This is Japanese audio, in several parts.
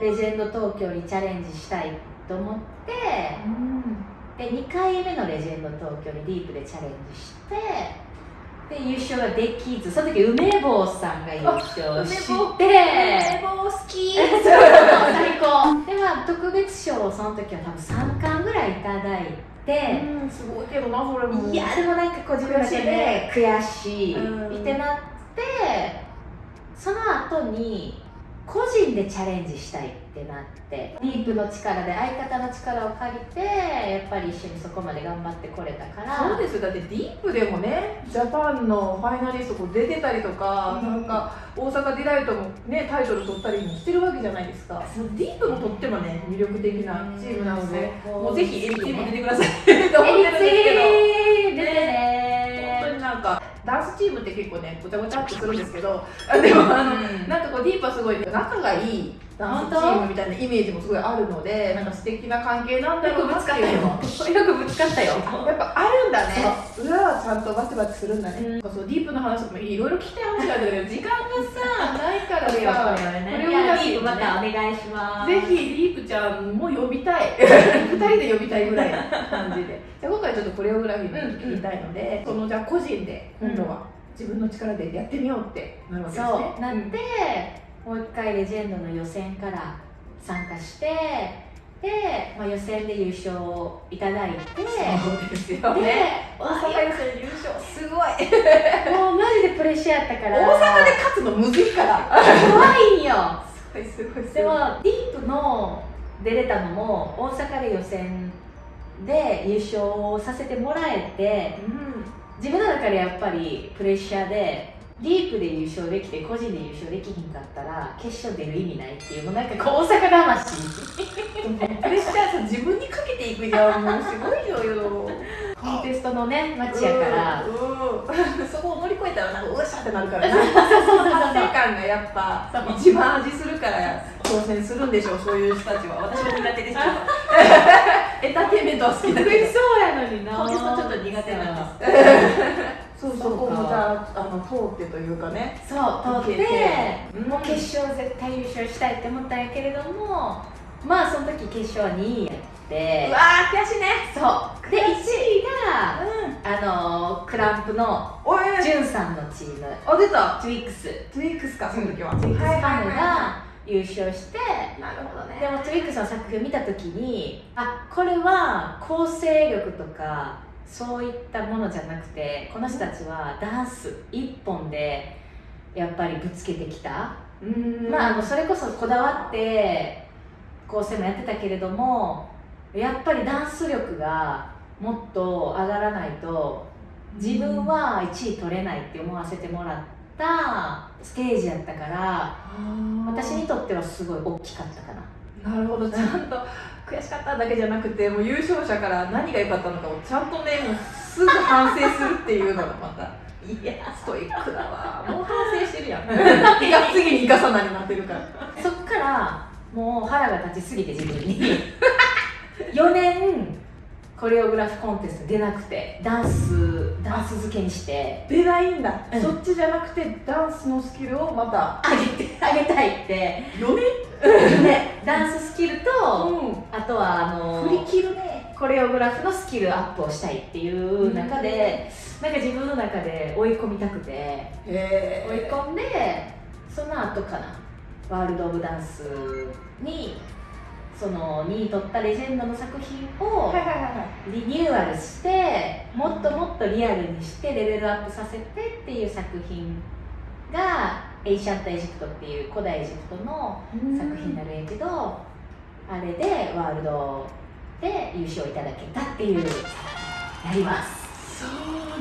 レジェンド東京にチャレンジしたいと思ってで2回目のレジェンド東京にディープでチャレンジしてで優勝ができずその時梅坊さんが優勝して。梅坊好き。最高。でまあ特別賞をその時は多分3冠ぐらいいただいて、うんすごいけどなそれも。いやでもなんかこう自分で悔しいうん。ってなってその後に個人でチャレンジしたいってなってディープの力で相方の力を借りてやっぱり一緒にそこまで頑張ってこれたから。そうですよ。だってディープでもねジャパンのファイナリスト出てたりとか、うん。なんか大阪ディライトもねタイトル取ったりもしてるわけじゃないですか。ディープもとってもね魅力的なチームなので、うんもうぜひエリツィも出てください。って思ってるんですけど。えりつい出て本当ねになんかダンスチームって結構ねごちゃごちゃってするんですけどあでもあの、うん。なんかこうディープはすごい仲がいいダンスチームみたいなイメージもすごいあるのでなんか素敵な関係なんだろうなっていう。のもよ。くぶつかったよ。やっぱあるんだね。裏はちゃんとバチバチするんだね、うんそうディープの話とかもいろいろ聞きたい話があるんだけど時間がさないからさ。これをディープまたお願いします。ぜひディープちゃんも呼びたい。二人で呼びたいぐらいな感じで。じゃあ今回ちょっとコレオグラフィーの聞きたいので、そのじゃあ個人で今度は自分の力でやってみようってなるわけですね。そう。なって、もう一回レジェンドの予選から参加してで、まあ、予選で優勝いただいてそうですよでね大阪予選優勝。すごい。もうマジでプレッシャーやったから。大阪で勝つのむずいから。怖いんよ。すごいすごいすごい。でもディープの出れたのも大阪で予選で優勝させてもらえてうん自分の中でやっぱりプレッシャーでディープで優勝できて個人で優勝できひんかったら決勝出る意味ないっていうもうなんかこう大阪魂。プレッシャーさ自分にかけていくじゃんもうすごいよ。よコンテストのね街やから、そこを乗り越えたらなんかうわっしゃってなるからな。達成感がやっぱ一番味するから挑戦するんでしょうそういう人たちは。私も苦手ですけどエンターテインメントは好きだけど。そうやのにな。ちょっと苦手なんですそうそこもじゃああの通ってというかね。そう通って。うんもう決勝絶対優勝したいって思ったんやけれどもまあその時決勝は2位やって。うわー悔しいね。そう。で1位がうん。あのクランプのジュンさんのチーム。あ出た。トゥイックストゥイックスかその時は。トゥイックスファムはいはいはが優勝していなるほどね。でもトゥイックスの作品を見た時にあこれは構成力とかそういったものじゃなくてこの人たちはダンス一本でやっぱりぶつけてきた、うん。まあ、あのそれこそこだわって構成もやってたけれどもやっぱりダンス力がもっと上がらないと自分は1位取れないって思わせてもらったステージやったから私にとってはすごい大きかったかな。なるほど。ちゃんと悔しかっただけじゃなくてもう優勝者から何が良かったのかをちゃんとねもうすぐ反省するっていうのがまた いや。ストイックだわ。もう反省してるやん。いや。次に生かさないになってるから。そっからもう腹が立ちすぎて自分に。4年コレオグラフコンテスト出なくてダンスダンス漬けにして。出ないんだ、うん。そっちじゃなくてダンスのスキルをまた上げて あげたいって。4年でダンススキルとうあとはあの振り切るね。コレオグラフのスキルアップをしたいっていう中で、なんか自分の中で追い込みたくて。へ追い込んでその後かな。ワールド・オブ・ダンスにその2位取ったレジェンドの作品をリニューアルしてもっともっとリアルにしてレベルアップさせてっていう作品がエインシェント・エジプトっていう古代エジプトの作品になるんやけど、あれでワールドで優勝いただけたっていうやります。そう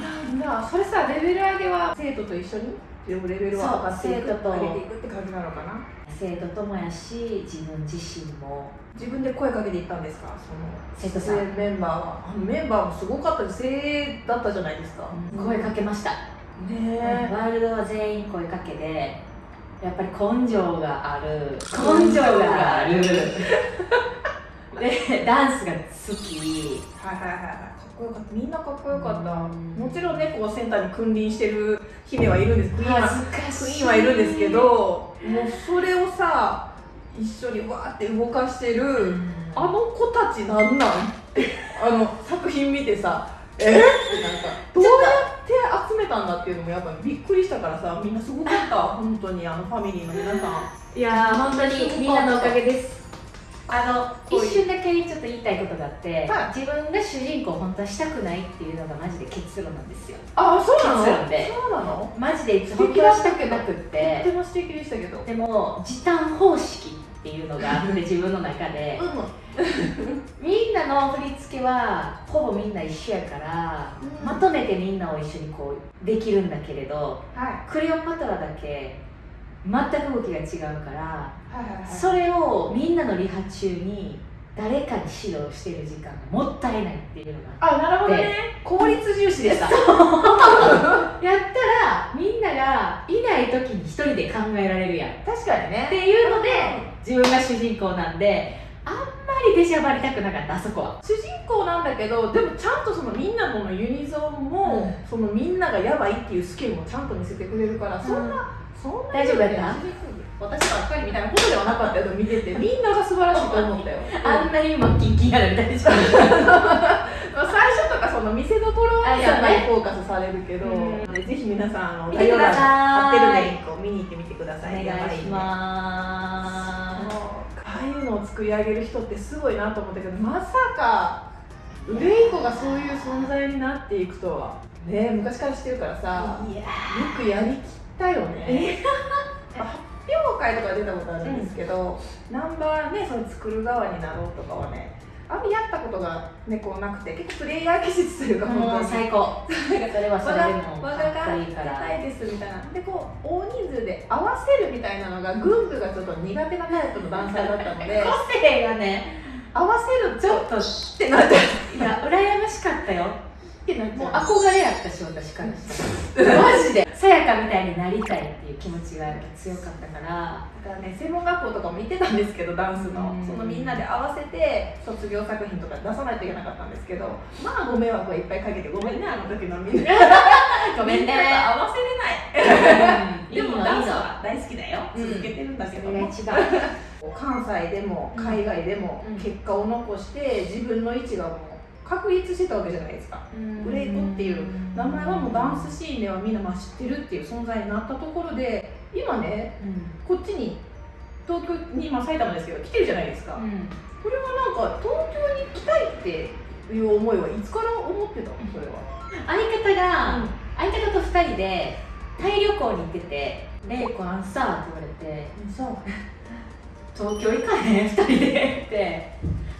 なんだ。それさレベル上げは生徒と一緒に？レベルを上がっていく生徒と上げていくって感じなのかな？生徒ともやし自分自身も。自分で声かけていったんですか？その生徒さん。メンバーは。あのメンバーもすごかったです。精鋭だったじゃないですか、声かけました、ねワールドは全員声かけでやっぱり根性がある。根性がある。でダンスが好き。はいはいはいこよかった。みんなかっこよかった。うんもちろんねこうセンターに君臨してる姫はいるんです。クイーンはいるんですけどもうそれをさ一緒にわーって動かしてる、うん。あの子たちなんなん？ってあの作品見てさえ？ってなんかどうやって集めたんだっていうのもやっぱびっくりしたからさみんなすごかった。本当にあのファミリーの皆さん。いやー本当にみんなのおかげですあの一瞬だけちょっと言いたいことがあって、は自分が主人公本当はしたくないっていうのがマジで結論なんですよ。あそうなの？結論で。そうなの？マジで素本当はしたくなくっとってても素敵でしたけど。でも時短方式っていうのがあって自分の中で。うみんなの振り付けはほぼみんな一緒やから、うん。まとめてみんなを一緒にこうできるんだけれどんはクレオパトラだけ全く動きが違うからそれをみんなのリハ中に誰かに指導してる時間がもったいないっていうのがあなるほどね。効率重視でした。やったらみんながいない時に一人で考えられるやん。っ確かにね。ていうので自分が主人公なんであんまり出しゃばりたくなかったあそこは。主人公なんだけどでもちゃんとそのみんなのユニゾンも、そのみんながやばいっていうスキルもちゃんと見せてくれるから、そんなそんな大丈夫やった？私ばっかりみたいなことではなかったけど見てて。みんなが素晴らしいと思ったよ。あんなに今キンキンやのに大丈夫まあ最初とかその見せどころにやっぱりフォーカスされるけど、うん。ぜひ皆さんあの見てください概要欄に貼ってるリンクを見に行ってみてくだおさい。願いしまああいうのを作り上げる人ってすごいなと思ったけどまさかウレイコがそういう存在になっていくとは。ね昔から知ってるからさよくやりきったよね。発表会とか出たことあるんですけど、ナンバーねその作る側になろうとかはねあんまやったことが、ね、こうなくて結構プレイヤー気質というか本当に。最高。それはそれでも我かいいからたいですみたいな。でこう大人数で合わせるみたいなのがグングがちょっと苦手なタイプのダンサーだったので 個性がね合わせるちょっとってなっちゃういや羨ましかったよってなっちもう。ゃう憧れやったし私からしたら。マジで。さやかみたいになりたいっていう気持ちが強かったから。だからね専門学校とかも行ってたんですけどダンスの。うん。そのみんなで合わせて卒業作品とか出さないといけなかったんですけど。まあご迷惑はいっぱいかけてごめんねあの時のみんな。ごめんね。みなと合わせれない。うんでもダンスは大好きだよ。うん。続けてるんだけそども、れが一番。関西でも海外でもうん。結果を残して自分の位置がもう確立してたわけじゃないですか。ブレイコっていう。名前はもうダンスシーンではみんなまあ知ってるっていう存在になったところで今ねうん。こっちに東京に、まあ、埼玉ですけど来てるじゃないですか、うん。これはなんか東京に来たいっていう思いはいつから思ってたの？それは、相方が、相方と2人でタイ旅行に行ってて「レイコあんさ」って言われてそう「東京行かへん？2人で」って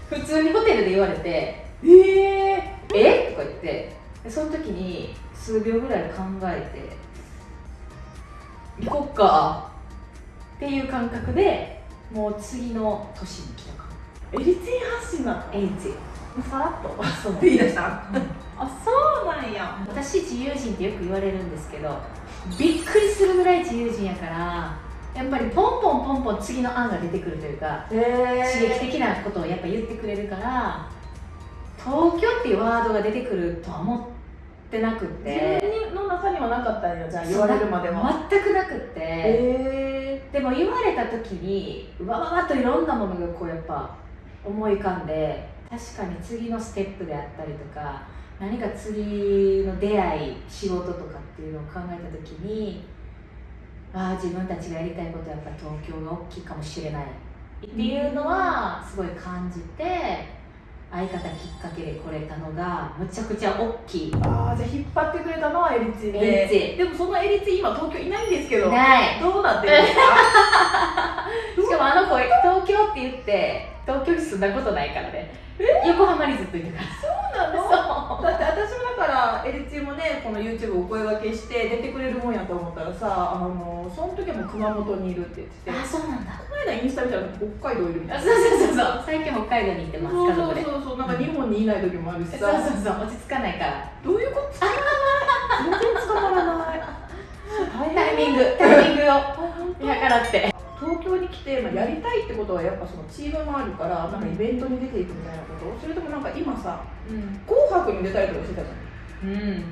普通にホテルで言われてええ「え？とか言ってでその時に数秒ぐらい考えて「行こっか」っていう感覚でもう次の年に来たかもエリツィン発信だったエイツさらっと。そう。って言い出した？うん。あそうなんや。私自由人ってよく言われるんですけどびっくりするぐらい自由人やからやっぱりポンポンポンポン次の案が出てくるというかへ刺激的なことをやっぱ言ってくれるから東京っていうワードが出てくるとは思ってなくって。自分の中にはなかったんやじゃあ言われるまでは。全くなくって。へでも言われた時にうわわわっといろんなものがこうやっぱ思い浮かんで確かに次のステップであったりとか何か次の出会い仕事とかっていうのを考えた時にああ自分たちがやりたいことはやっぱ東京が大きいかもしれないっていうのはすごい感じて相方きっかけで来れたのがむちゃくちゃ大きい。ああじゃあ引っ張ってくれたのはエリツィンで。エリツでもそのエリツィン今東京いないんですけどない。どうなってるんですか。しかもあの子東京って言って東京に住んだことないからね。横浜にずっといるから。そうなの？だってエリツィンもねこの YouTube お声掛けして出てくれるもんやと思ったらさあのその時はもう熊本にいるって言ってて。あそうなんだ。この間インスタ見たら北海道いるみたいなあそうそうそうそう。最近北海道に行ってますそうそうそうそう。なんか日本にいない時もあるしそうさそうそう。落ち着かないから。どういうこと？全然捕まらない。タイミング。タイミングを。見計らって。東京に来て、まあ、やりたいってことはやっぱそのチームもあるからなんかイベントに出ていくみたいなこと？それともなんか今さうん「紅白」に出たりとかしてたじゃんうん。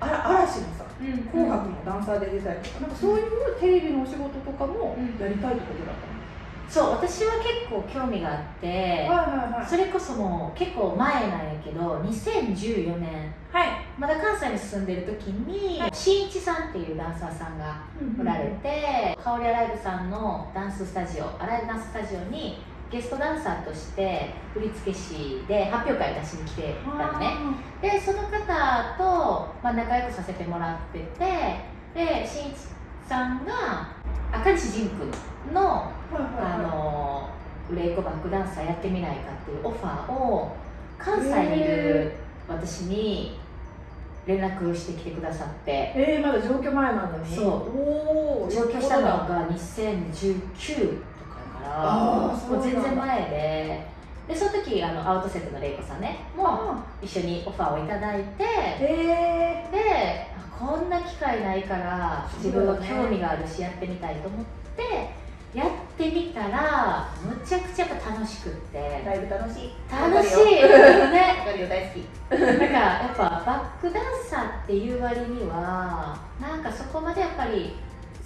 あら嵐のさうん。紅白のダンサーで出たりとかなんかそういうテレビのお仕事とかもうん。やりたいってことだったの、そう私は結構興味があって、はいはいそれこそもう結構前なんやけど2014年。はい。まだ関西に住んでる時に、しんいちさんっていうダンサーさんがおられて、香りアライブさんのダンススタジオアライブダンススタジオにゲストダンサーとして振付師で発表会を出しに来てたのね。でその方と、まあ、仲良くさせてもらっててでしんいちさんが赤西仁君のあの売れっ子バックダンサーやってみないかっていうオファーを関西にいる私に連絡してきてくださって。えー、まだ上京前なのに。そう。上京したのが2019とかやからもう全然前で。でその時あのアウトセットの玲子さんねもあ一緒にオファーをいただいてえであこんな機会ないから自分は興味があるしやってみたいと思ってやってみたらむちゃくちゃやっぱ楽しくって。ー、だいぶ楽しい。楽しい。わかね。るよ大好き。なんかやっぱバックダンサーっていう割にはなんかそこまでやっぱり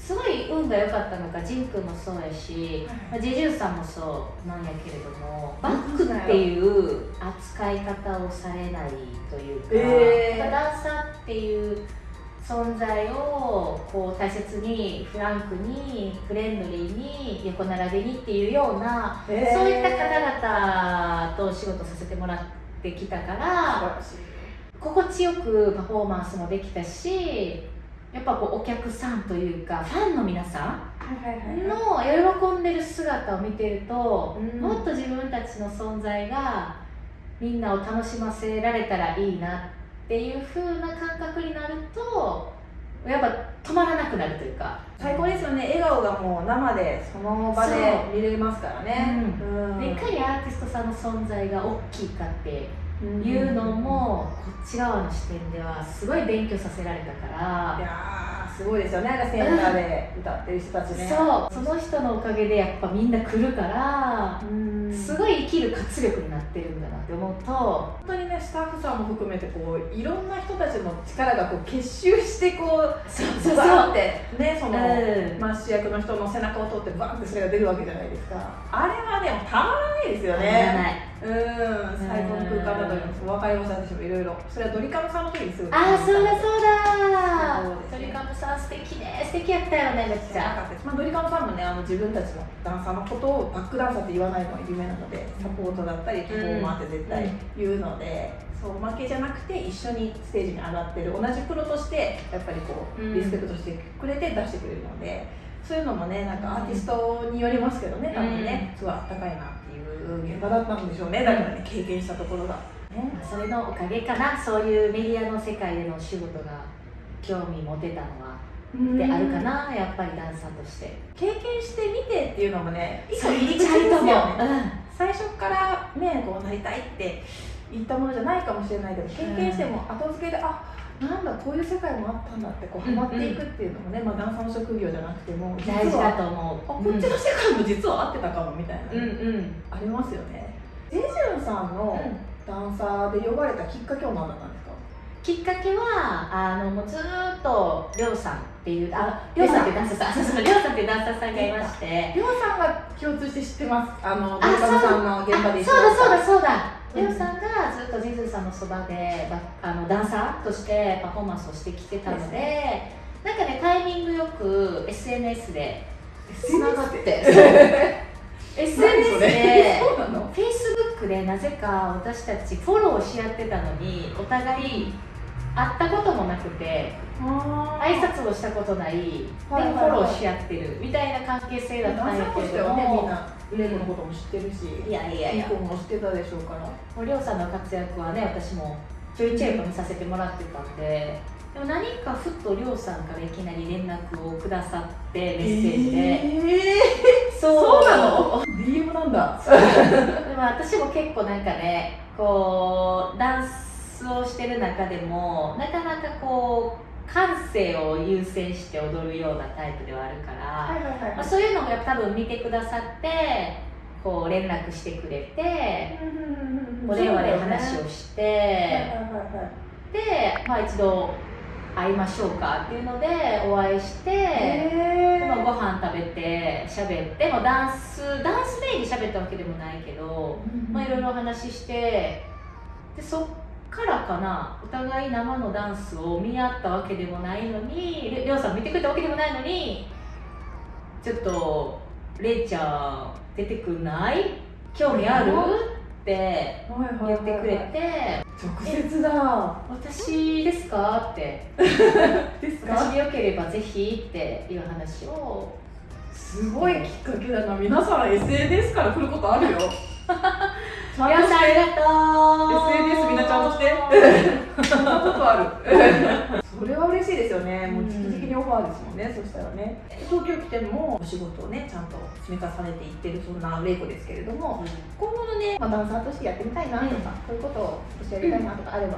すごい運が良かったのかジン君もそうやし、まあ、ジェジュンさんもそうなんやけれどもバックっていう扱い方をされないというか、えー。ダンサーっていう存在をこう大切にフランクにフレンドリーに横並びにっていうような、えー。そういった方々とお仕事させてもらってきたから心地よくパフォーマンスもできたしやっぱこうお客さんというかファンの皆さんの喜んでる姿を見てると、うん。もっと自分たちの存在がみんなを楽しませられたらいいなっていう風な感覚になるとやっぱ止まらなくなるというか。最高ですよね。笑顔がもう生でその場で見れますからね。うん。でいかにアーティストさんの存在が大きいかっていうのもこっち側の視点ではすごい勉強させられたから。いやーすごいですよね。なんかセンターで歌ってる人たちね。そう。その人のおかげでやっぱみんな来るからうん。すごい生きる活力になってるんだなって思うと。本当にねスタッフさんも含めてこういろんな人たちの力がこう結集してこうそうそうそう。ってねその、うん。まあ、主役の人の背中を通ってバーンってそれが出るわけじゃないですか。あれはねたまらないですよたまらねないうん最高の空間だと思います。分かりました私もいろいろ。それはドリカムさんの時にすぐああそうだそうだ。そうですね。鳥カムさん素敵。ね素敵やったよねめっちゃまあ、ドリカムさんもねあの自分たちのダンサーのことをバックダンサーって言わないのが有名なのでサポートだったりパフォーマーって絶対言うので、そう負けじゃなくて一緒にステージに上がってる同じプロとしてやっぱりこううん。リスペクトしてくれて出してくれるので、そういうのもねなんかアーティストによりますけどね多分ね、すごいあったかいなっていう現場だったんでしょうねだからね経験したところが。ねまあそれのおかげかなそういうメディアの世界でのお仕事が興味持てたのは。であるかなやっぱりダンサーとして。経験してみてっていうのもね一個そう入り口ですよいいと思うね最初からねこうなりたいって言ったものじゃないかもしれないけど経験しても後付けで、あなんだこういう世界もあったんだってこうハマっていくっていうのもね、まあ、ダンサーの職業じゃなくても実は大事だとあ思う。こっちの世界も実は合ってたかもみたいな、うんうん。ありますよね。ジェジュンさんのダンサーで呼ばれたきっかけは何だったんですか？きっかけはあのもうずーっとりょうさんっていうありょうさん。っていうダンサーさんそうそうりょうさんってい うダンサーさんがいまして。りょうさんが共通して知ってます。あのあドリカムさんの現場で一緒そうだそうだだそうだうんりょうさんがずっとジェズさんのそばでばあのダンサーとしてパフォーマンスをしてきてたのでなんかねタイミングよく SNS でつながって。SNS で Facebook でなぜか私たちフォローし合ってたのにお互い会ったこともなくて挨拶をしたことない。でフォローし合ってるみたいな関係性だったんやけれどなレイコのことも知ってるしいやいやいや。子も知ってたでしょうから。もうりょうさんの活躍はね私もちょいちょい見させてもらってたんででも何かふっとりょうさんからいきなり連絡をくださってメッセージで、えそう。そうなの ?DM なんだ。でも私も結構なんかねこうダンスをしてる中でもなかなかこう感性を優先して踊るようなタイプではあるから、はいはいはい。まあ、そういうのも多分見てくださってこう連絡してくれてお電話で話をして、はいはいはいはいで、まあ、一度会いましょうかっていうのでお会いして、まあご飯食べて喋ってもうダンスダンスメインで喋ったわけでもないけど、まあ、いろいろお話ししてでそっからかなお互い生のダンスを見合ったわけでもないのにりりょうさん見てくれたわけでもないのにちょっと「れいちゃん出てくんない？興味ある?」って言ってくれて直接だ「私ですか?」って。です「私でよければぜひ」っていう話を。すごいきっかけだな。皆さん SNS から来ることあるよちゃんと皆さんありしてがとう SNS みんなちゃんとして。そんなことある。それは嬉しいですよね。もう直々にオファーですもんね、そしたらね。東京来てもお仕事をねちゃんと積み重ねていってるそんな玲子ですけれども今後のね、まあ、ダンサーとしてやってみたいなとか、うん。そういうことを私やりたいなとかあれば、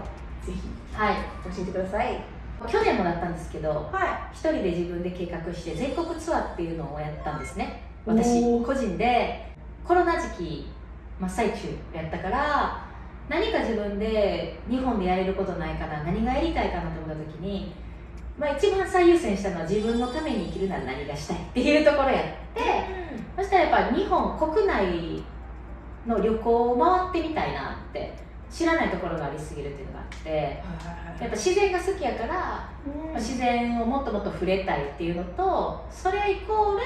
ぜひはい。教えてください。去年もだったんですけどは一人で自分で計画して全国ツアーっていうのをやったんですね。お私ー。個人でコロナ時期真っ最中やったから何か自分で日本でやれることないかな何がやりたいかなと思った時に、まあ、一番最優先したのは自分のために生きるなら何がしたいっていうところやってそしたらやっぱ日本国内の旅行を回ってみたいなって知らないところがありすぎるっていうのがあってやっぱ自然が好きやからまあ自然をもっともっと触れたいっていうのとそれイコール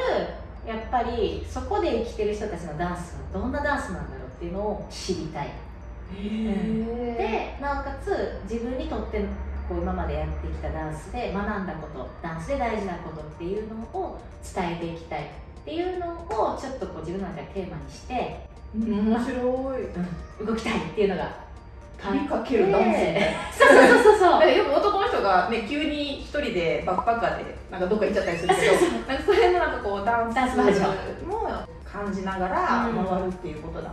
やっぱりそこで生きてる人たちのダンスはどんなダンスなんだろうっていうのを知りたい。へでなおかつ自分にとってこう今までやってきたダンスで学んだことダンスで大事なことっていうのを伝えていきたいっていうのをちょっとこう自分の中でテーマにして、面白い。うん動きたい。ってい。うのが飛びかけるダンスみたい。なそうそうそうそうよく男の人がね急に一人でバックパッカーでなんかどっか行っちゃったりするけどなんかそれのなんかこうダンスダンスバージョも感じながらうん回るってい。うことだ、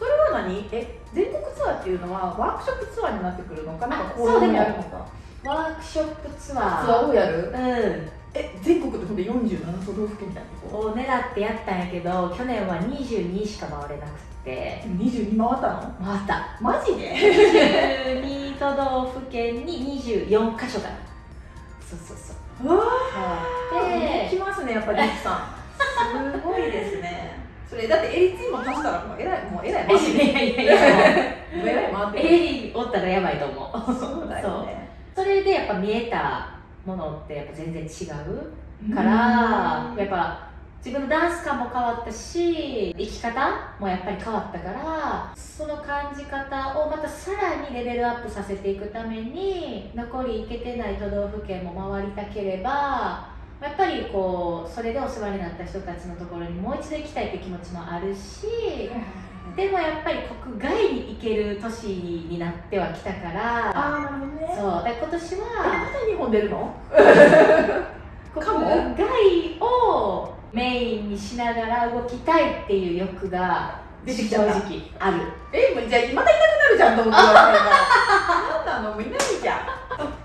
それは何？え全国ツアーっていうのはワークショップツアーになってくるのか？なんかあこそうでもやるのか？ワークショップツツアアーーをやるうん。え全国ってほんで47都道府県みたいなと？こを狙ってやったんやけど去年は22しか回れなくって。22回ったの？回った。マジで？22都道府県に24箇所かなそうそうそう。うわでー来ますねやっぱりさん。すごいですねそれだってエリツィも足したらもうえらいもうえらい回ってるいやいやいやえらい回ってるエリおったらやばいと思う。そうだよね。それでやっぱ見えたものってやっぱ全然違うからやっぱ自分のダンス感も変わったし生き方もやっぱり変わったからその感じ方をまたさらにレベルアップさせていくために残り行けてない都道府県も回りたければやっぱりこうそれでお世話になった人たちのところにもう一度行きたいっていう気持ちもあるしでもやっぱり国外に行ける都市になってはきたからああね。そうで今年えはまだ日本出るの？国外をメインにしながら動きたいっていう欲が出てきた。正直ある。えもうじゃあまたいなくなるじゃんと思って言われたからあんたの もいないじゃん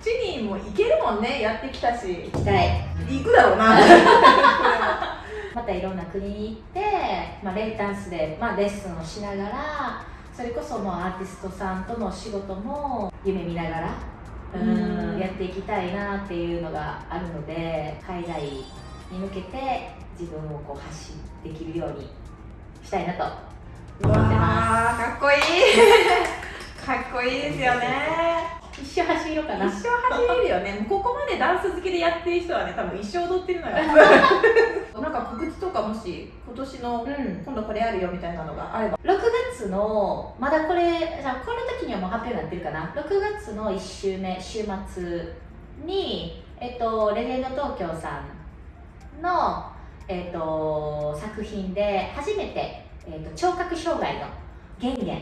そっちにも行けるもんねやってきたし。行きたい。行くだろうな。またいろんな国に行って、まあ、レイダンスで、まあ、レッスンをしながらそれこそもうアーティストさんとの仕事も夢見ながらうんうん。やっていきたいなっていうのがあるので海外に向けて自分をこう発信できるようにしたいなとうわーかっこいい。かっこいいですよね一生走ろうかな。一生走れるよね。ここまでダンス好きでやってる人はね多分一生踊ってるのよ。なんか告知とかもし今年のうん。今度これあるよみたいなのがあれば。6月のまだこれじゃあこの時にはもう発表になってるかな。6月の1週目週末にえっとレジェンド東京さんのえっと作品で初めて、えっと、聴覚障害の玄玄っ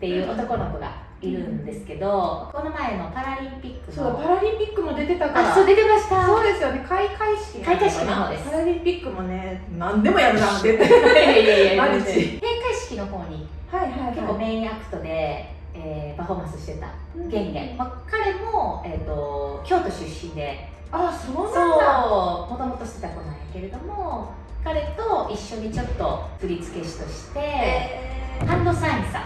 ていう男の子がいるんですけど、この前のパラリンピックそうパラリンピックも出てたから。あそう出てました。そうですよね。開会式開会式の方です。パラリンピックもね何でもやるな出て。いやいやいやマルチ閉会式の方にはいはいはい。結構メインアクトで、えーパフォーマンスしてた。玄玄、まあ、彼も、えー、と京都出身で。あそうなんだ。もともとしてた子なんやけれども彼と一緒にちょっと振付師として、えハンドサインさん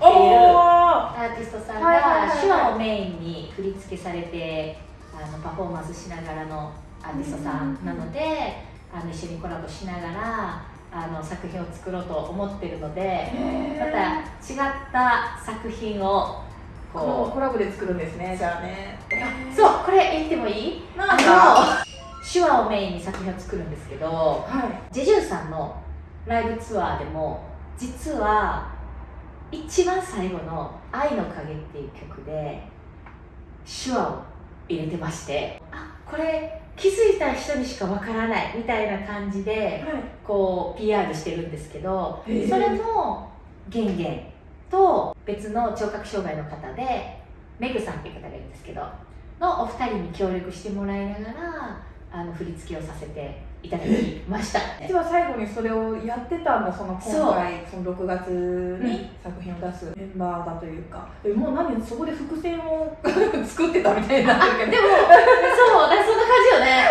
おおアーティストさんが手話をメインに振り付けされてああのパフォーマンスしながらのアーティストさんなので、あの一緒にコラボしながらあの作品を作ろうと思ってるのでまた違った作品をこうこコラボで作るんですねじゃあね。うそうこれ言ってもいい？なんあかの手話をメインに作品を作るんですけどはい。ジェジュンさんのライブツアーでも実は一番最後の「愛の影」っていう曲で手話を入れてましてあこれ気づいた人にしかわからないみたいな感じでこう PR してるんですけどへーそれも玄玄と別の聴覚障害の方でメグさんっていう方がいるんですけどのお二人に協力してもらいながらあの振り付けをさせていただきました。実は最後にそれをやってたんだその今回その6月に作品を出すメンバーだというか、えもう何そこで伏線を 作ってたみたいになってるけど。でもそうだそんな感じよね。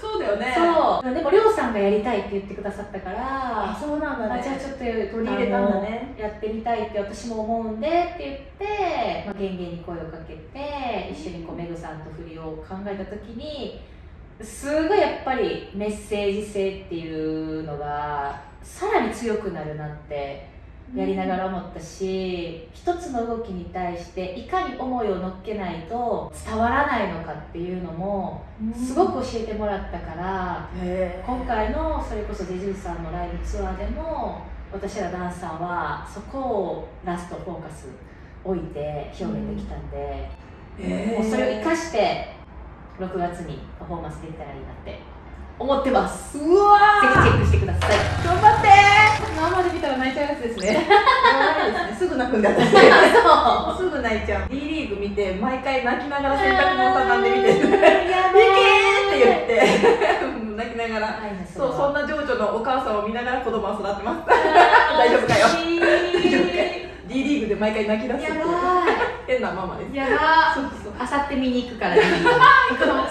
そうだよね。そう。でもりょうさんがやりたいって言ってくださったからあそうなんだね。あじゃあちょっと取取り入れたんだね。やってみたいって私も思うんでって言って、まあ、ゲンゲンに声をかけて一緒にこうメグさんと振りを考えた時にすごいやっぱりメッセージ性っていうのがさらに強くなるなってやりながら思ったし一つの動きに対していかに思いを乗っけないと伝わらないのかっていうのもすごく教えてもらったからへ今回のそれこそジェジュンさんのライブツアーでも私らダンサーはそこをラストフォーカス置いて表現できたんで、えもうそれを生かして6月にパフォーマンスできたらいいなって思ってます。ぜうわひチェックしてください。頑張って。生で見たら泣いちゃうやつですね。ですね。すぐ泣くんだ私 そすぐ泣いちゃう。D リーグ見て毎回泣きながら洗濯物畳んで見て「い。けー!」やって言って。泣きながら。そうそんなな情緒のお母さんを見ながら子供は育ってます。大丈夫かよで毎回泣き出すってい変なママです。いやば。そうそう。あさって見に行くからね。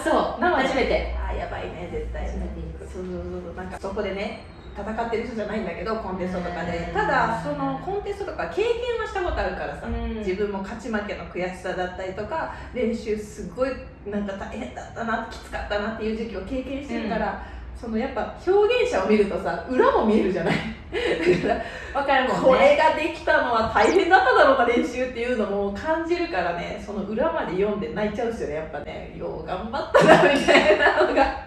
そう。初めて。あーやばいね絶対。初めて行く。そうそうそう。そうなんかそこでね戦ってる人じゃないんだけどコンテストとかで。うん。ただそのコンテストとか経験はしたことあるからさ、うん。自分も勝ち負けの悔しさだったりとか練習すごいなんか大変だったなきつかったなっていう時期を経験してるから、そのやっぱ表現者を見るとさ裏も見えるじゃない？だからわかるもんね。これができたのは大変だっただろうな練習っていうのも感じるからねその裏まで読んで泣いちゃうんですよねやっぱね。よう頑張ったなみたいなのが。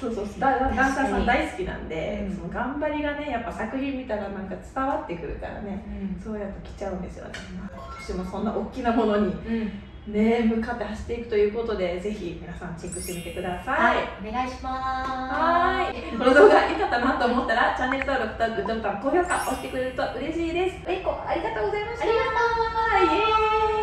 そうそうそう。だだダンサーさん大好きなんで、うん。その頑張りがねやっぱ作品見たらなんか伝わってくるからね。うん。そうやって来ちゃうんですよね、まあ今年もそんな大きなものにうんね向かって走っていくということでぜひ皆さんチェックしてみてくださいはい、お願いします。はーい。この動画良かったなと思ったら、チャンネル登録とグッドボタン、高評価押してくれると嬉しいです。えいこ、ありがとうございました。ありがとうイエーイ